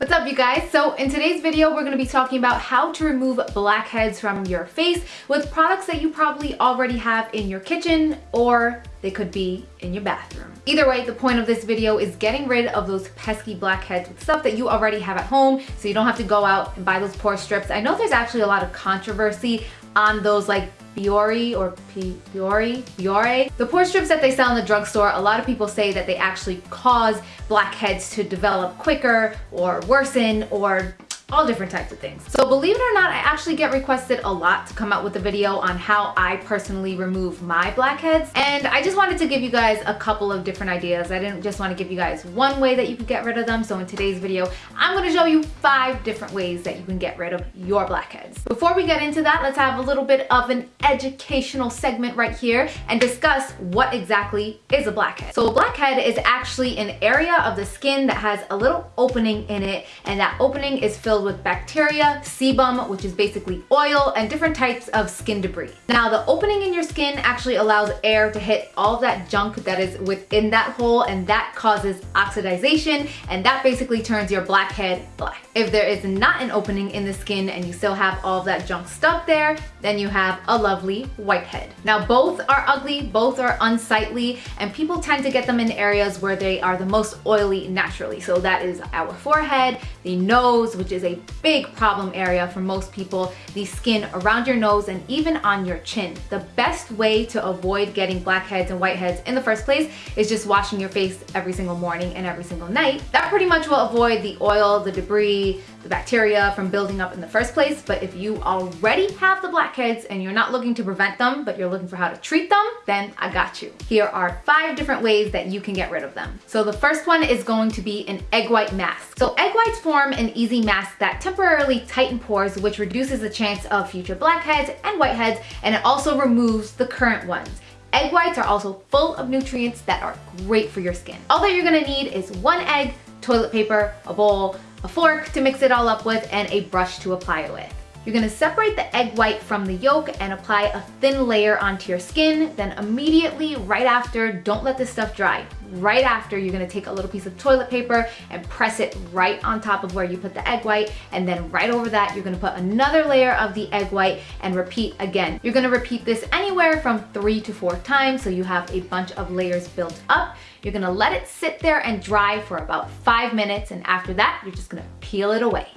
What's up you guys? So in today's video we're going to be talking about how to remove blackheads from your face with products that you probably already have in your kitchen or they could be in your bathroom. Either way, the point of this video is getting rid of those pesky blackheads with stuff that you already have at home so you don't have to go out and buy those pore strips. I know there's actually a lot of controversy on those like Biore or Biore, Biore. The pore strips that they sell in the drugstore, a lot of people say that they actually cause blackheads to develop quicker or worsen or all different types of things. So believe it or not, I actually get requested a lot to come out with a video on how I personally remove my blackheads. And I just wanted to give you guys a couple of different ideas. I didn't just want to give you guys one way that you could get rid of them. So in today's video, I'm going to show you five different ways that you can get rid of your blackheads. Before we get into that, let's have a little bit of an educational segment right here and discuss what exactly is a blackhead. So a blackhead is actually an area of the skin that has a little opening in it and that opening is filled filled with bacteria, sebum, which is basically oil, and different types of skin debris. Now, the opening in your skin actually allows air to hit all that junk that is within that hole, and that causes oxidization, and that basically turns your blackhead black. If there is not an opening in the skin and you still have all of that junk stuck there, then you have a lovely whitehead. Now, both are ugly, both are unsightly, and people tend to get them in areas where they are the most oily naturally. So that is our forehead, the nose, which is a a big problem area for most people, the skin around your nose and even on your chin. The best way to avoid getting blackheads and whiteheads in the first place is just washing your face every single morning and every single night. That pretty much will avoid the oil, the debris, the bacteria from building up in the first place. But if you already have the blackheads and you're not looking to prevent them, but you're looking for how to treat them, then I got you. Here are five different ways that you can get rid of them. So the first one is going to be an egg white mask. So egg whites form an easy mask that temporarily tighten pores, which reduces the chance of future blackheads and whiteheads, and it also removes the current ones. Egg whites are also full of nutrients that are great for your skin. All that you're gonna need is one egg, toilet paper, a bowl, a fork to mix it all up with, and a brush to apply it with. You're gonna separate the egg white from the yolk and apply a thin layer onto your skin. Then immediately, right after, don't let this stuff dry. Right after, you're gonna take a little piece of toilet paper and press it right on top of where you put the egg white. And then right over that, you're gonna put another layer of the egg white and repeat again. You're gonna repeat this anywhere from three to four times so you have a bunch of layers built up. You're gonna let it sit there and dry for about five minutes. And after that, you're just gonna peel it away.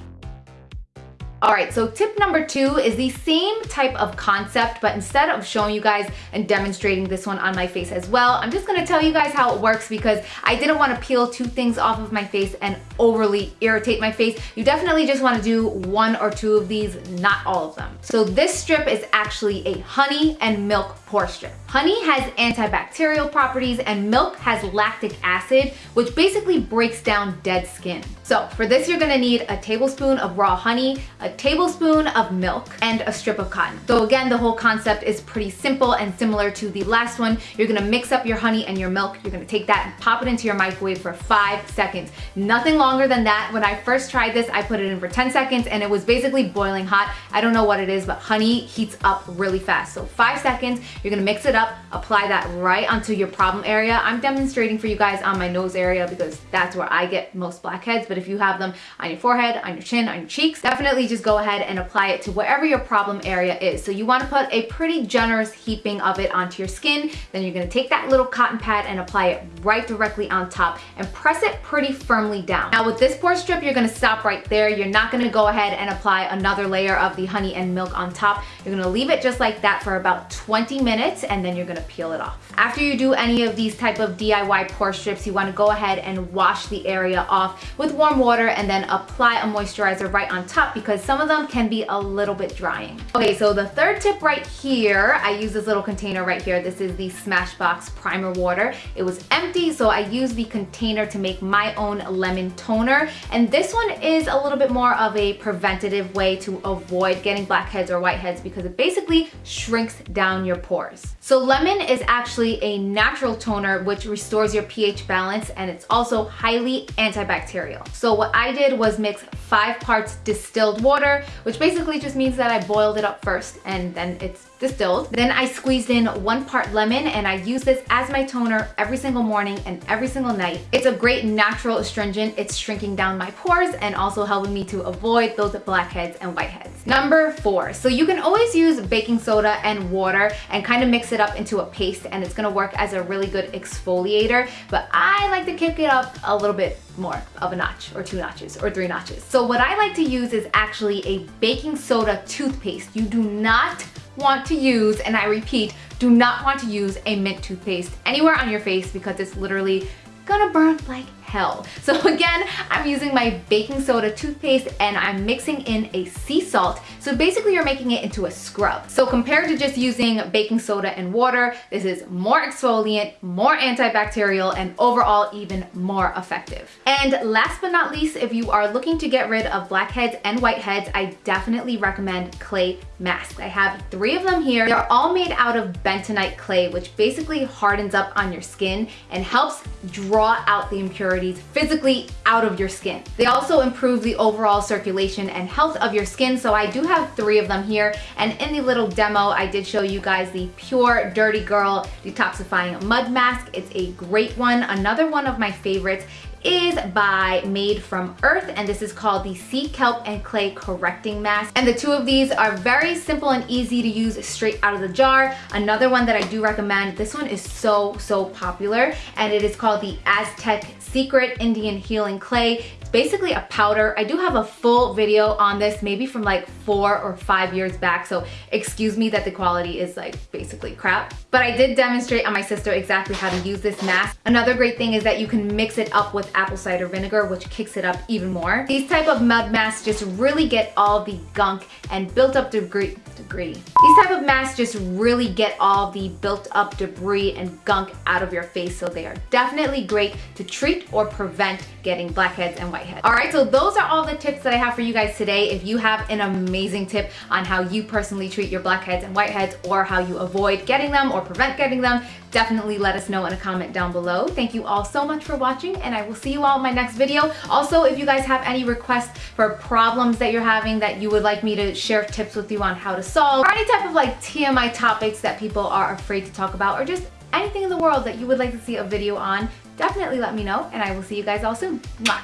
All right, so tip number two is the same type of concept, but instead of showing you guys and demonstrating this one on my face as well, I'm just gonna tell you guys how it works because I didn't wanna peel two things off of my face and overly irritate my face. You definitely just wanna do one or two of these, not all of them. So this strip is actually a honey and milk pore strip. Honey has antibacterial properties and milk has lactic acid, which basically breaks down dead skin. So for this, you're gonna need a tablespoon of raw honey, a tablespoon of milk, and a strip of cotton. So again, the whole concept is pretty simple and similar to the last one. You're gonna mix up your honey and your milk. You're gonna take that and pop it into your microwave for five seconds. Nothing longer than that. When I first tried this, I put it in for 10 seconds and it was basically boiling hot. I don't know what it is, but honey heats up really fast. So five seconds, you're gonna mix it up, apply that right onto your problem area. I'm demonstrating for you guys on my nose area because that's where I get most blackheads. But if you have them on your forehead, on your chin, on your cheeks, definitely just go ahead and apply it to whatever your problem area is. So you wanna put a pretty generous heaping of it onto your skin. Then you're gonna take that little cotton pad and apply it right directly on top and press it pretty firmly down. Now with this pore strip, you're gonna stop right there. You're not gonna go ahead and apply another layer of the honey and milk on top. You're gonna leave it just like that for about 20 minutes and then you're gonna peel it off. After you do any of these type of DIY pore strips, you wanna go ahead and wash the area off with warm water and then apply a moisturizer right on top because some of them can be a little bit drying. Okay, so the third tip right here, I use this little container right here. This is the Smashbox Primer Water. It was empty, so I used the container to make my own lemon toner. And this one is a little bit more of a preventative way to avoid getting blackheads or whiteheads because it basically shrinks down your pores. So lemon is actually a natural toner which restores your pH balance and it's also highly antibacterial. So what I did was mix five parts distilled water, which basically just means that I boiled it up first and then it's distilled. Then I squeezed in one part lemon and I use this as my toner every single morning and every single night. It's a great natural astringent. It's shrinking down my pores and also helping me to avoid those blackheads and whiteheads. Number four, so you can always use baking soda and water and kind of mix it up into a paste and it's gonna work as a really good exfoliator, but I like to kick it up a little bit more of a notch or two notches or three notches. So what I like to use is actually a baking soda toothpaste. You do not want to use, and I repeat, do not want to use a mint toothpaste anywhere on your face because it's literally gonna burn like hell. So again, I'm using my baking soda toothpaste and I'm mixing in a sea salt. So basically you're making it into a scrub. So compared to just using baking soda and water, this is more exfoliant, more antibacterial, and overall even more effective. And last but not least, if you are looking to get rid of blackheads and whiteheads, I definitely recommend clay masks. I have three of them here. They're all made out of bentonite clay, which basically hardens up on your skin and helps draw out the impurities impurities physically out of your skin. They also improve the overall circulation and health of your skin, so I do have three of them here. And in the little demo, I did show you guys the Pure Dirty Girl Detoxifying Mud Mask. It's a great one. Another one of my favorites is by Made from Earth and this is called the Sea Kelp and Clay Correcting Mask. And the two of these are very simple and easy to use straight out of the jar. Another one that I do recommend, this one is so, so popular and it is called the Aztec Secret Indian Healing Clay It's basically a powder. I do have a full video on this, maybe from like four or five years back, so excuse me that the quality is like basically crap. But I did demonstrate on my sister exactly how to use this mask. Another great thing is that you can mix it up with apple cider vinegar, which kicks it up even more. These type of mud masks just really get all the gunk and built up debris, debris. These type of masks just really get all the built up debris and gunk out of your face, so they are definitely great to treat or prevent getting blackheads and whiteheads. All right, so those are all the tips that I have for you guys today. If you have an amazing tip on how you personally treat your blackheads and whiteheads or how you avoid getting them or prevent getting them, definitely let us know in a comment down below. Thank you all so much for watching and I will see you all in my next video. Also, if you guys have any requests for problems that you're having that you would like me to share tips with you on how to or any type of like TMI topics that people are afraid to talk about or just anything in the world that you would like to see a video on, definitely let me know and I will see you guys all soon. Mwah.